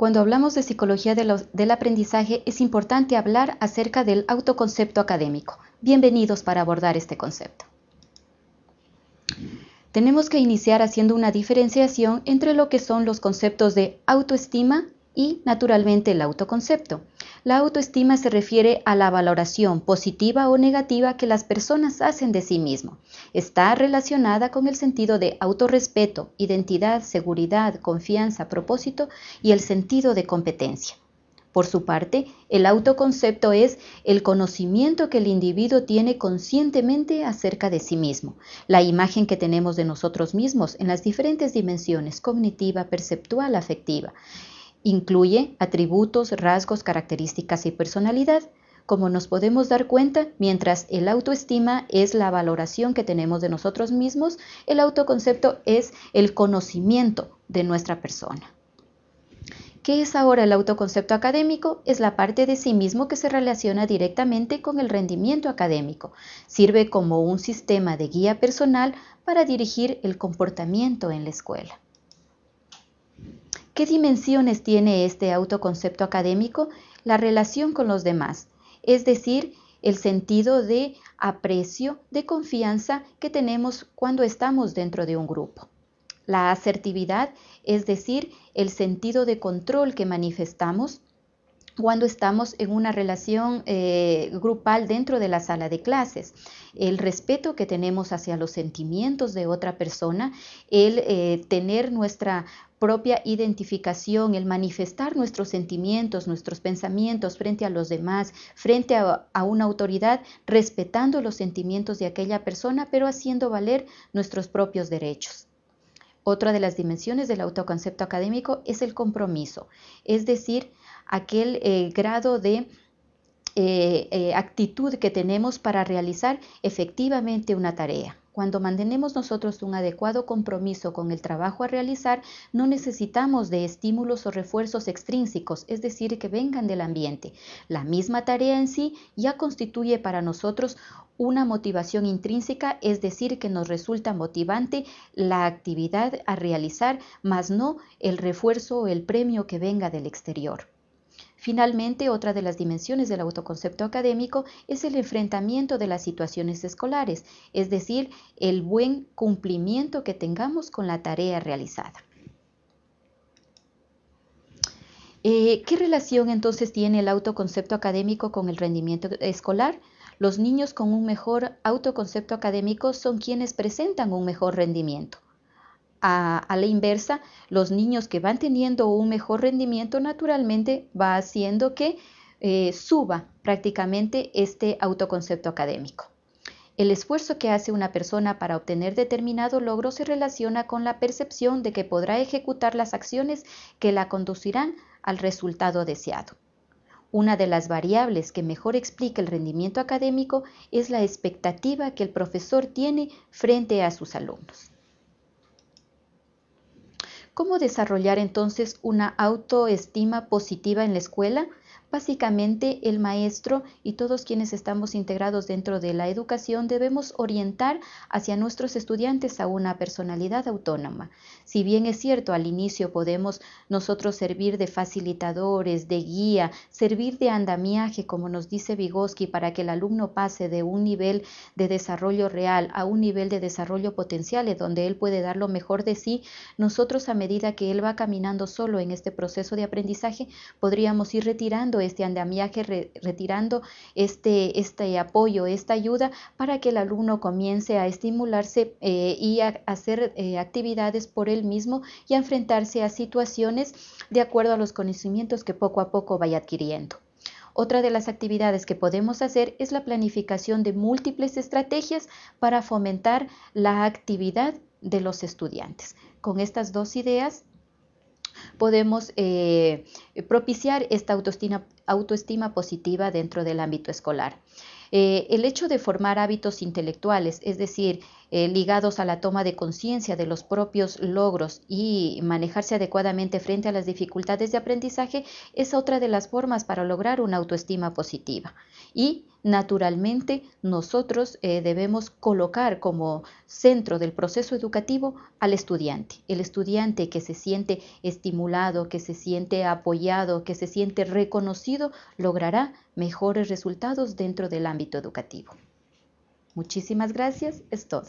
Cuando hablamos de psicología del aprendizaje es importante hablar acerca del autoconcepto académico. Bienvenidos para abordar este concepto. Tenemos que iniciar haciendo una diferenciación entre lo que son los conceptos de autoestima y naturalmente el autoconcepto. La autoestima se refiere a la valoración positiva o negativa que las personas hacen de sí mismo. Está relacionada con el sentido de autorrespeto, identidad, seguridad, confianza, propósito y el sentido de competencia. Por su parte, el autoconcepto es el conocimiento que el individuo tiene conscientemente acerca de sí mismo, la imagen que tenemos de nosotros mismos en las diferentes dimensiones cognitiva, perceptual, afectiva. Incluye atributos, rasgos, características y personalidad. Como nos podemos dar cuenta, mientras el autoestima es la valoración que tenemos de nosotros mismos, el autoconcepto es el conocimiento de nuestra persona. ¿Qué es ahora el autoconcepto académico? Es la parte de sí mismo que se relaciona directamente con el rendimiento académico. Sirve como un sistema de guía personal para dirigir el comportamiento en la escuela. ¿Qué dimensiones tiene este autoconcepto académico? La relación con los demás, es decir, el sentido de aprecio, de confianza que tenemos cuando estamos dentro de un grupo. La asertividad, es decir, el sentido de control que manifestamos cuando estamos en una relación eh, grupal dentro de la sala de clases, el respeto que tenemos hacia los sentimientos de otra persona, el eh, tener nuestra propia identificación, el manifestar nuestros sentimientos, nuestros pensamientos frente a los demás, frente a, una autoridad, respetando los sentimientos de aquella persona, pero haciendo valer nuestros propios derechos. Otra de las dimensiones del autoconcepto académico es el compromiso, es decir, aquel eh, grado de eh, eh, actitud que tenemos para realizar efectivamente una tarea. Cuando mantenemos nosotros un adecuado compromiso con el trabajo a realizar, no necesitamos de estímulos o refuerzos extrínsecos, es decir, que vengan del ambiente. La misma tarea en sí ya constituye para nosotros una motivación intrínseca, es decir, que nos resulta motivante la actividad a realizar, más no el refuerzo o el premio que venga del exterior. Finalmente, otra de las dimensiones del autoconcepto académico es el enfrentamiento de las situaciones escolares, es decir, el buen cumplimiento que tengamos con la tarea realizada. Eh, ¿Qué relación entonces tiene el autoconcepto académico con el rendimiento escolar? Los niños con un mejor autoconcepto académico son quienes presentan un mejor rendimiento a, la inversa, los niños que van teniendo un mejor rendimiento naturalmente va haciendo que eh, suba prácticamente este autoconcepto académico. El esfuerzo que hace una persona para obtener determinado logro se relaciona con la percepción de que podrá ejecutar las acciones que la conducirán al resultado deseado. Una de las variables que mejor explica el rendimiento académico es la expectativa que el profesor tiene frente a sus alumnos. ¿Cómo desarrollar entonces una autoestima positiva en la escuela? Básicamente el maestro y todos quienes estamos integrados dentro de la educación debemos orientar hacia nuestros estudiantes a una personalidad autónoma. Si bien es cierto, al inicio podemos nosotros servir de facilitadores, de guía, servir de andamiaje, como nos dice Vygotsky, para que el alumno pase de un nivel de desarrollo real a un nivel de desarrollo potencial, donde él puede dar lo mejor de sí, nosotros a medida que él va caminando solo en este proceso de aprendizaje, podríamos ir retirando este andamiaje, retirando este, este apoyo, esta ayuda para que el alumno comience a estimularse eh, y a hacer eh, actividades por él mismo y a enfrentarse a situaciones de acuerdo a los conocimientos que poco a poco vaya adquiriendo. Otra de las actividades que podemos hacer es la planificación de múltiples estrategias para fomentar la actividad de los estudiantes. Con estas dos ideas podemos eh, propiciar esta autoestima, positiva dentro del ámbito escolar. Eh, el hecho de formar hábitos intelectuales, es decir, eh, ligados a la toma de conciencia de los propios logros y manejarse adecuadamente frente a las dificultades de aprendizaje es otra de las formas para lograr una autoestima positiva. Y naturalmente nosotros eh, debemos colocar como centro del proceso educativo al estudiante, el estudiante que se siente estimulado, que se siente apoyado, que se siente reconocido, logrará mejores resultados dentro del ámbito educativo. Muchísimas gracias, es todo.